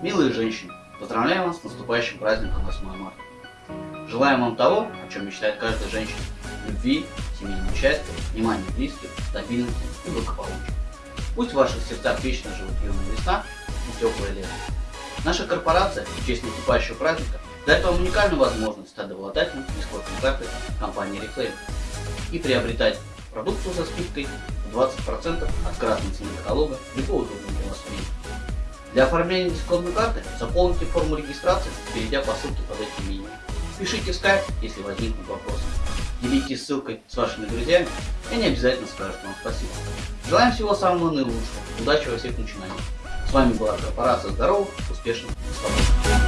Милые женщины, поздравляем вас с наступающим праздником 8 марта. Желаем вам того, о чем мечтает каждая женщина. Любви, семейного счастья, внимания близких, стабильности и благополучия. Пусть в ваших сердцах вечно живут юная весна и теплое лето. Наша корпорация в честь наступающего праздника дает вам уникальную возможность стать обладателем бесплатной карты компании Reclaim и приобретать продукцию со скидкой в 20% от красной цены каталога любого удобного для вас. Для оформления дисконтной карты заполните форму регистрации, перейдя по ссылке под этим видео. Пишите в скайп, если возникнут вопросы. Делитесь ссылкой с вашими друзьями, и они обязательно скажут вам спасибо. Желаем всего самого наилучшего, удачи во всех начинаниях. С вами была корпорация здоровых, успешных и свободных.